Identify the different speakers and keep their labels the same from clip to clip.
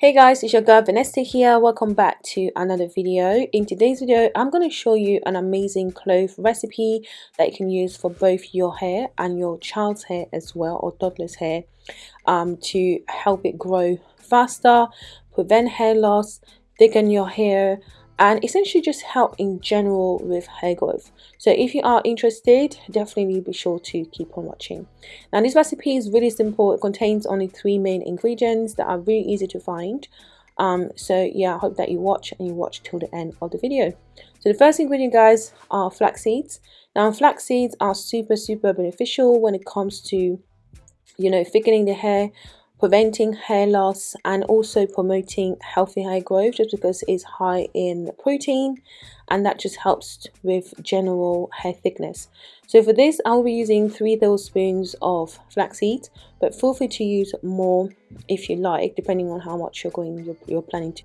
Speaker 1: Hey guys, it's your girl Vanessa here. Welcome back to another video. In today's video, I'm going to show you an amazing clove recipe that you can use for both your hair and your child's hair as well, or toddler's hair, um, to help it grow faster, prevent hair loss, thicken your hair, and essentially just help in general with hair growth. So if you are interested definitely be sure to keep on watching. Now this recipe is really simple. It contains only three main ingredients that are really easy to find. Um, so yeah I hope that you watch and you watch till the end of the video. So the first ingredient guys are flax seeds. Now flax seeds are super super beneficial when it comes to you know thickening the hair preventing hair loss and also promoting healthy hair growth just because it's high in protein and that just helps with general hair thickness. So for this I'll be using three tablespoons of flaxseed but feel free to use more if you like depending on how much you're going you're, you're planning to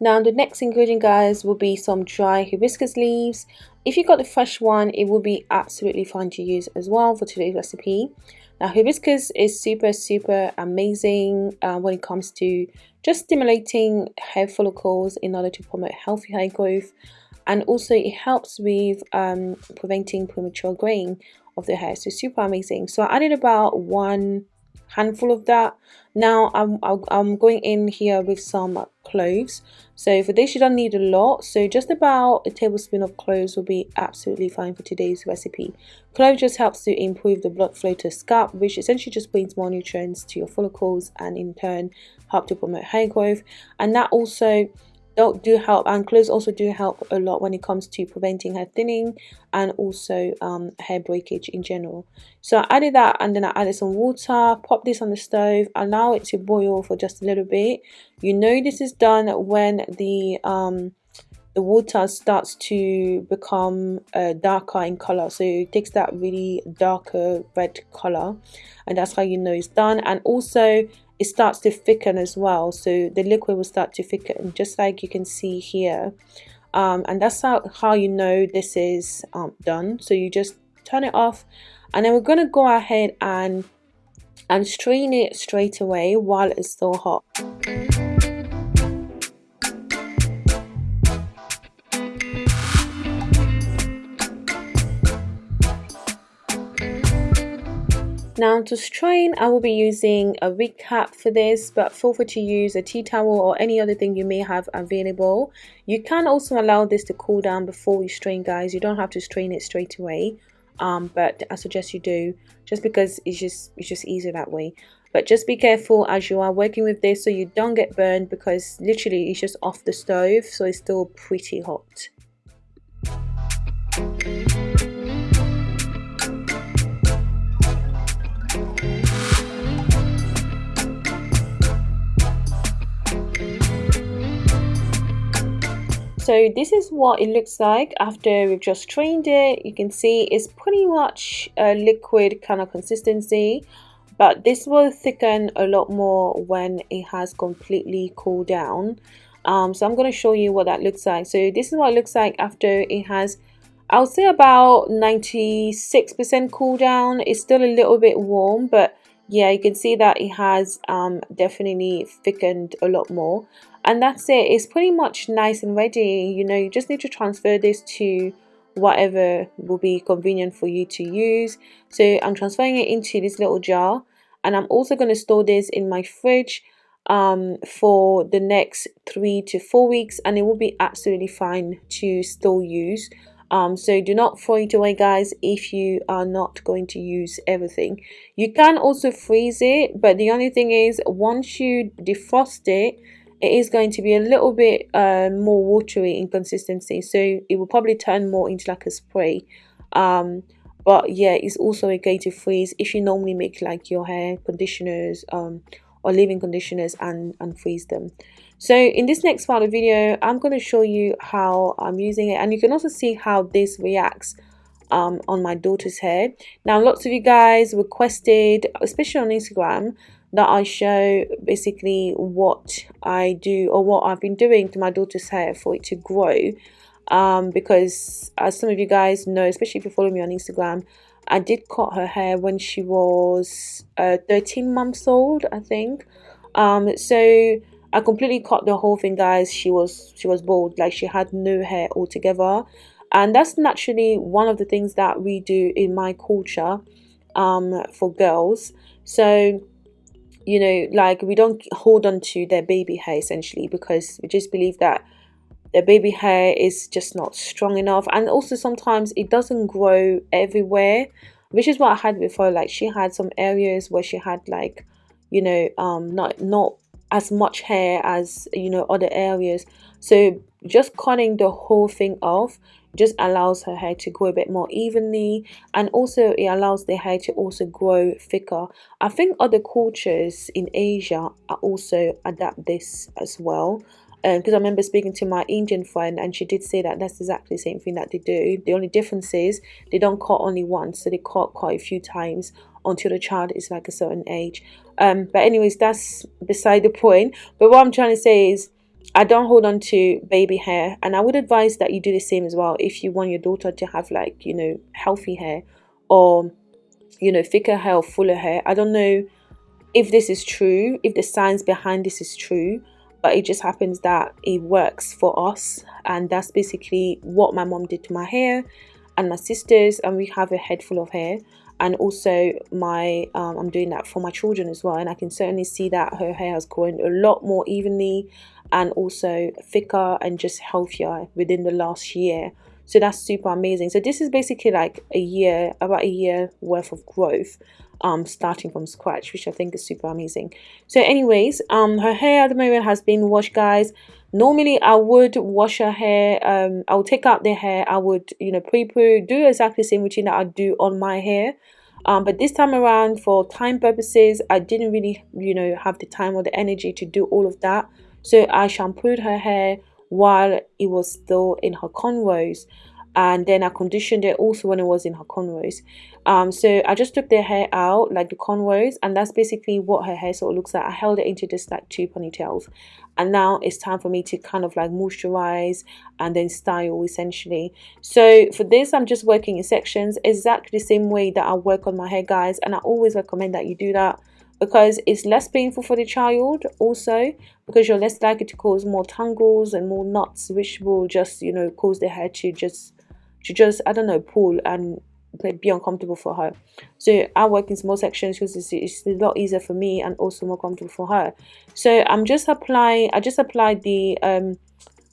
Speaker 1: now the next ingredient guys will be some dry hibiscus leaves. If you got the fresh one it will be absolutely fine to use as well for today's recipe. Now hibiscus is super super amazing uh, when it comes to just stimulating hair follicles in order to promote healthy hair growth. And also it helps with um, preventing premature graying of the hair. So super amazing. So I added about one handful of that. Now I'm, I'm going in here with some cloves so for this you don't need a lot. So just about a tablespoon of cloves will be absolutely fine for today's recipe. Clove just helps to improve the blood flow to scalp which essentially just brings more nutrients to your follicles and in turn help to promote hair growth. And that also do help and cloves also do help a lot when it comes to preventing hair thinning and also um, hair breakage in general. So I added that and then I added some water pop this on the stove allow it to boil for just a little bit. You know this is done when the um, the water starts to become uh, darker in color. So it takes that really darker red color and that's how you know it's done. And also it starts to thicken as well. So the liquid will start to thicken just like you can see here. Um, and that's how, how you know this is um, done. So you just turn it off. And then we're going to go ahead and and strain it straight away while it's still hot Now to strain, I will be using a wig cap for this, but feel free to use a tea towel or any other thing you may have available. You can also allow this to cool down before you strain, guys. You don't have to strain it straight away, um, but I suggest you do, just because it's just it's just easier that way. But just be careful as you are working with this so you don't get burned because literally it's just off the stove, so it's still pretty hot. So this is what it looks like after we've just strained it. You can see it's pretty much a liquid kind of consistency but this will thicken a lot more when it has completely cooled down. Um, so I'm going to show you what that looks like. So this is what it looks like after it has I would say about 96% cool down. It's still a little bit warm but yeah you can see that it has um, definitely thickened a lot more and that's it. It's pretty much nice and ready. You know you just need to transfer this to whatever will be convenient for you to use. So I'm transferring it into this little jar. And I'm also going to store this in my fridge um, for the next three to four weeks and it will be absolutely fine to still use. Um, so do not throw it away guys if you are not going to use everything. You can also freeze it but the only thing is once you defrost it it is going to be a little bit uh, more watery in consistency so it will probably turn more into like a spray. Um, but yeah it's also a okay to freeze. If you normally make like your hair conditioners um, or leave-in conditioners and, and freeze them. So in this next part of the video I'm going to show you how I'm using it. And you can also see how this reacts um, on my daughter's hair. Now lots of you guys requested especially on Instagram that I show basically what I do or what I've been doing to my daughter's hair for it to grow. Um, because as some of you guys know especially if you follow me on Instagram I did cut her hair when she was uh, 13 months old I think. Um, so I completely cut the whole thing guys. She was she was bald. Like she had no hair altogether. And that's naturally one of the things that we do in my culture um for girls. So you know like we don't hold on to their baby hair essentially because we just believe that their baby hair is just not strong enough. And also sometimes it doesn't grow everywhere which is what I had before. Like she had some areas where she had like you know um not not as much hair as you know other areas so just cutting the whole thing off just allows her hair to grow a bit more evenly and also it allows the hair to also grow thicker i think other cultures in asia also adapt this as well because um, I remember speaking to my Indian friend and she did say that that's exactly the same thing that they do. The only difference is they don't cut only once, so they cut quite a few times until the child is like a certain age. Um, but anyways, that's beside the point. But what I'm trying to say is I don't hold on to baby hair and I would advise that you do the same as well if you want your daughter to have like, you know, healthy hair or, you know, thicker hair or fuller hair. I don't know if this is true, if the science behind this is true, but it just happens that it works for us and that's basically what my mom did to my hair and my sisters and we have a head full of hair and also my um, I'm doing that for my children as well and I can certainly see that her hair has grown a lot more evenly and also thicker and just healthier within the last year so that's super amazing. So this is basically like a year about a year worth of growth um starting from scratch which i think is super amazing. So anyways um her hair at the moment has been washed guys. Normally i would wash her hair um i would take out the hair. I would you know pre-poo do exactly the same routine that i do on my hair. Um, but this time around for time purposes i didn't really you know have the time or the energy to do all of that. So I shampooed her hair while it was still in her cornrows and then I conditioned it also when it was in her cornrows. Um, so I just took the hair out like the cornrows and that's basically what her hair sort of looks like. I held it into just like two ponytails and now it's time for me to kind of like moisturize and then style essentially. So for this I'm just working in sections exactly the same way that I work on my hair guys and I always recommend that you do that because it's less painful for the child also because you're less likely to cause more tangles and more knots which will just you know cause the hair to just to just i don't know pull and be uncomfortable for her. So i work in small sections because it's, it's a lot easier for me and also more comfortable for her. So i'm just applying i just applied the um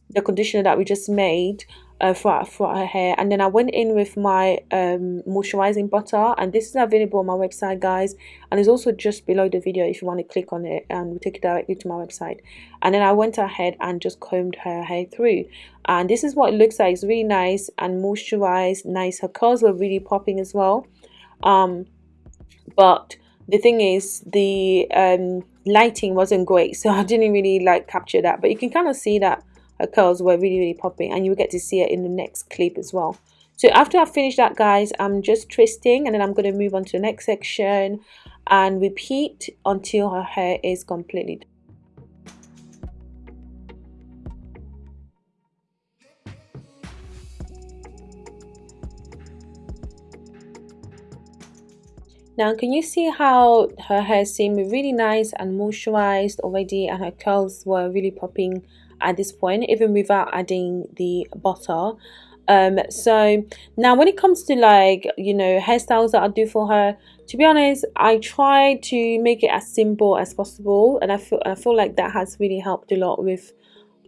Speaker 1: the conditioner that we just made uh, her hair. And then I went in with my um, moisturizing butter. And this is available on my website guys. And it's also just below the video if you want to click on it and we'll take you directly to my website. And then I went ahead and just combed her hair through. And this is what it looks like. It's really nice and moisturized nice. Her curls were really popping as well. Um, but the thing is the um, lighting wasn't great. So I didn't really like capture that. But you can kind of see that her curls were really really popping and you will get to see it in the next clip as well so after I finish that guys I'm just twisting and then I'm going to move on to the next section and repeat until her hair is completely done. Now, can you see how her hair seemed really nice and moisturized already and her curls were really popping at this point even without adding the butter. Um so now when it comes to like you know hairstyles that i do for her to be honest i try to make it as simple as possible and i feel i feel like that has really helped a lot with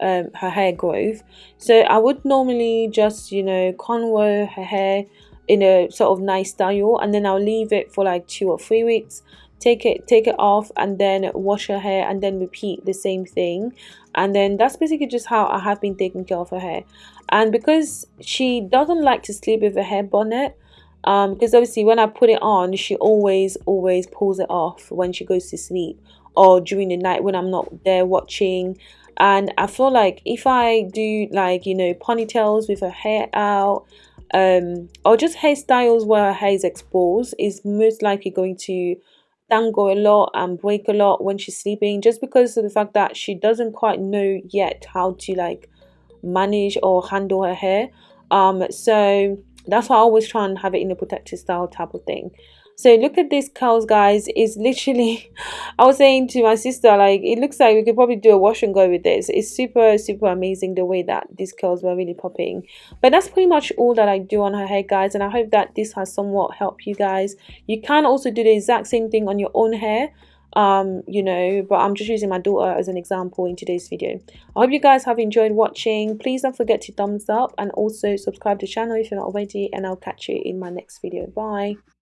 Speaker 1: um, her hair growth. So i would normally just you know cornrow her hair in a sort of nice style and then i'll leave it for like two or three weeks take it take it off and then wash her hair and then repeat the same thing. And then that's basically just how I have been taking care of her hair. And because she doesn't like to sleep with a hair bonnet um because obviously when I put it on she always always pulls it off when she goes to sleep or during the night when I'm not there watching. And I feel like if I do like you know ponytails with her hair out um or just hairstyles where her hair is exposed is most likely going to tango a lot and break a lot when she's sleeping just because of the fact that she doesn't quite know yet how to like manage or handle her hair. Um so that's why I always try and have it in a protective style type of thing so look at these curls guys. It's literally i was saying to my sister like it looks like we could probably do a wash and go with this. It's super super amazing the way that these curls were really popping. But that's pretty much all that i do on her hair guys and i hope that this has somewhat helped you guys. You can also do the exact same thing on your own hair um you know but i'm just using my daughter as an example in today's video. I hope you guys have enjoyed watching. Please don't forget to thumbs up and also subscribe to the channel if you're not already and i'll catch you in my next video. Bye